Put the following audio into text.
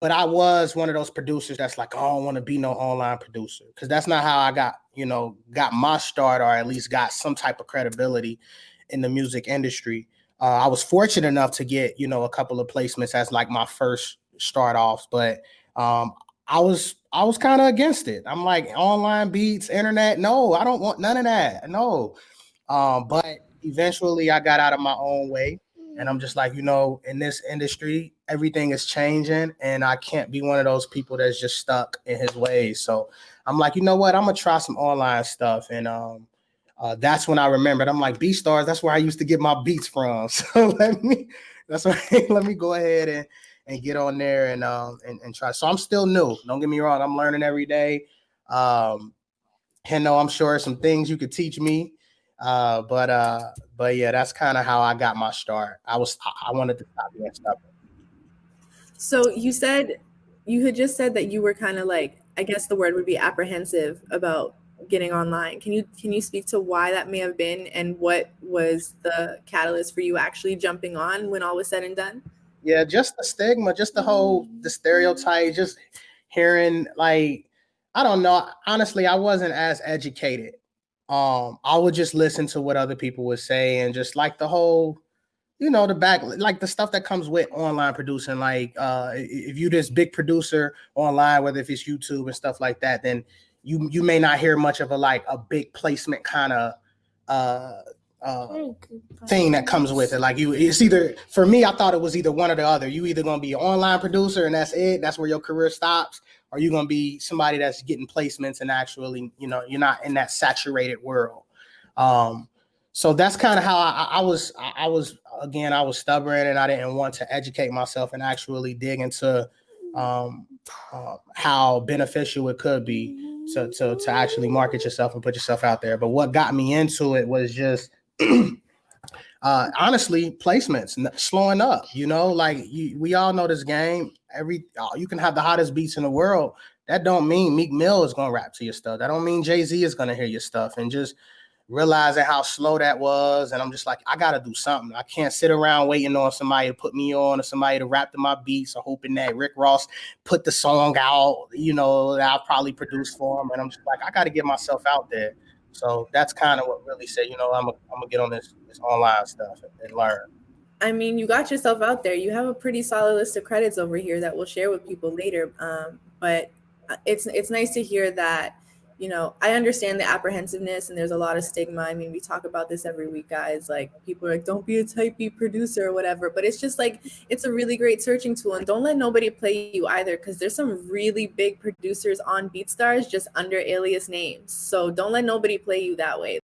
but I was one of those producers that's like, oh, I don't want to be no online producer because that's not how I got, you know, got my start or at least got some type of credibility in the music industry. Uh, I was fortunate enough to get, you know, a couple of placements as like my first start off, but um, I was I was kind of against it. I'm like online beats, internet. No, I don't want none of that. No, um, but eventually I got out of my own way and I'm just like, you know, in this industry, everything is changing, and I can't be one of those people that's just stuck in his ways. So I'm like, you know what? I'm gonna try some online stuff, and um, uh, that's when I remembered. I'm like, BeatStars. That's where I used to get my beats from. So let me, that's let me go ahead and and get on there and um and, and try. So I'm still new. Don't get me wrong. I'm learning every day. Um, and no, I'm sure some things you could teach me. Uh, but uh, but yeah, that's kind of how I got my start. I was I wanted to stop being stubborn. So you said you had just said that you were kind of like I guess the word would be apprehensive about getting online. Can you can you speak to why that may have been and what was the catalyst for you actually jumping on when all was said and done? Yeah, just the stigma, just the whole the stereotype, just hearing like I don't know. Honestly, I wasn't as educated um, I would just listen to what other people would say and just like the whole, you know, the back, like the stuff that comes with online producing. Like, uh, if you this big producer online, whether if it's YouTube and stuff like that, then you you may not hear much of a like a big placement kind of uh uh thing that comes with it. Like you, it's either for me, I thought it was either one or the other. You either gonna be an online producer and that's it, that's where your career stops, are you going to be somebody that's getting placements and actually, you know, you're not in that saturated world? Um, so that's kind of how I, I was. I was again, I was stubborn and I didn't want to educate myself and actually dig into um, uh, how beneficial it could be to, to to actually market yourself and put yourself out there. But what got me into it was just uh, honestly, placements slowing up. You know, like you, we all know this game. Every uh, you can have the hottest beats in the world. That don't mean Meek Mill is gonna rap to your stuff. That don't mean Jay Z is gonna hear your stuff. And just realizing how slow that was, and I'm just like, I gotta do something. I can't sit around waiting on somebody to put me on or somebody to rap to my beats or hoping that Rick Ross put the song out. You know, that I'll probably produce for him. And I'm just like, I gotta get myself out there. So that's kind of what really said, you know, I'm gonna get on this this online stuff and, and learn. I mean, you got yourself out there. You have a pretty solid list of credits over here that we'll share with people later. Um, but uh, it's it's nice to hear that you know, I understand the apprehensiveness and there's a lot of stigma. I mean, we talk about this every week, guys. Like people are like, don't be a type B producer or whatever. But it's just like it's a really great searching tool. And don't let nobody play you either, because there's some really big producers on BeatStars just under alias names. So don't let nobody play you that way.